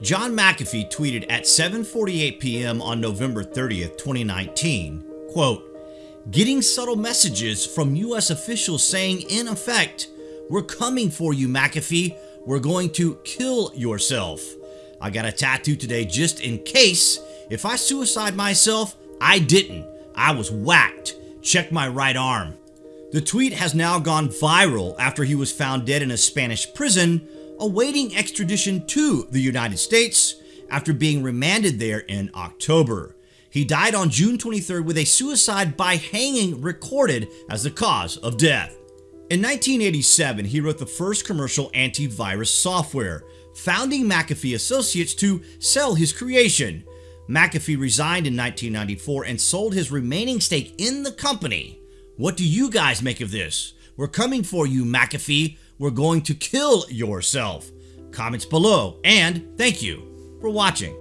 John McAfee tweeted at 7:48 p.m. on November 30th, 2019, quote, "Getting subtle messages from US officials saying in effect, we're coming for you McAfee, we're going to kill yourself. I got a tattoo today just in case if I suicide myself, I didn't. I was whacked. Check my right arm." The tweet has now gone viral after he was found dead in a Spanish prison awaiting extradition to the United States after being remanded there in October. He died on June 23rd with a suicide by hanging recorded as the cause of death. In 1987, he wrote the first commercial antivirus software, founding McAfee Associates to sell his creation. McAfee resigned in 1994 and sold his remaining stake in the company. What do you guys make of this? We're coming for you, McAfee we're going to kill yourself. Comments below, and thank you for watching.